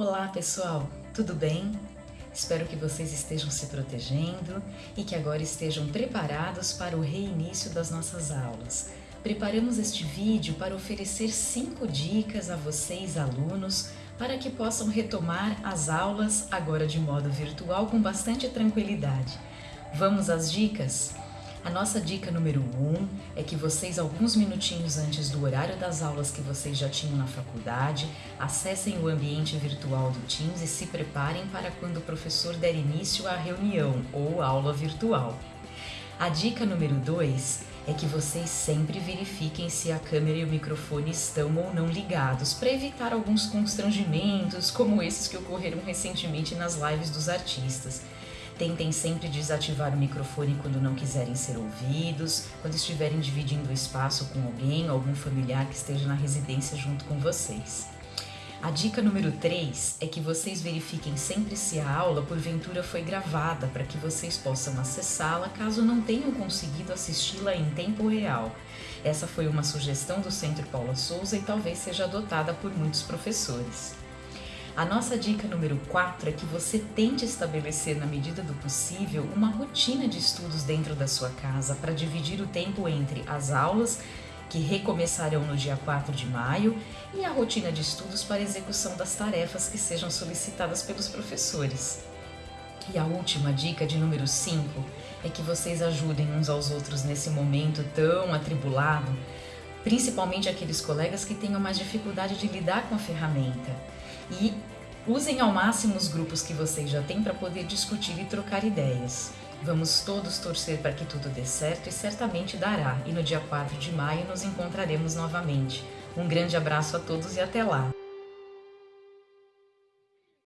Olá pessoal, tudo bem? Espero que vocês estejam se protegendo e que agora estejam preparados para o reinício das nossas aulas. Preparamos este vídeo para oferecer 5 dicas a vocês alunos para que possam retomar as aulas agora de modo virtual com bastante tranquilidade. Vamos às dicas? A nossa dica número 1 um é que vocês, alguns minutinhos antes do horário das aulas que vocês já tinham na faculdade, acessem o ambiente virtual do Teams e se preparem para quando o professor der início à reunião ou aula virtual. A dica número 2 é que vocês sempre verifiquem se a câmera e o microfone estão ou não ligados, para evitar alguns constrangimentos, como esses que ocorreram recentemente nas lives dos artistas. Tentem sempre desativar o microfone quando não quiserem ser ouvidos, quando estiverem dividindo o espaço com alguém, algum familiar que esteja na residência junto com vocês. A dica número 3 é que vocês verifiquem sempre se a aula porventura foi gravada para que vocês possam acessá-la caso não tenham conseguido assisti-la em tempo real. Essa foi uma sugestão do Centro Paula Souza e talvez seja adotada por muitos professores. A nossa dica número 4 é que você tente estabelecer, na medida do possível, uma rotina de estudos dentro da sua casa para dividir o tempo entre as aulas que recomeçarão no dia 4 de maio e a rotina de estudos para execução das tarefas que sejam solicitadas pelos professores. E a última dica, de número 5, é que vocês ajudem uns aos outros nesse momento tão atribulado, principalmente aqueles colegas que tenham mais dificuldade de lidar com a ferramenta e usem ao máximo os grupos que vocês já têm para poder discutir e trocar ideias. Vamos todos torcer para que tudo dê certo e certamente dará, e no dia 4 de maio nos encontraremos novamente. Um grande abraço a todos e até lá!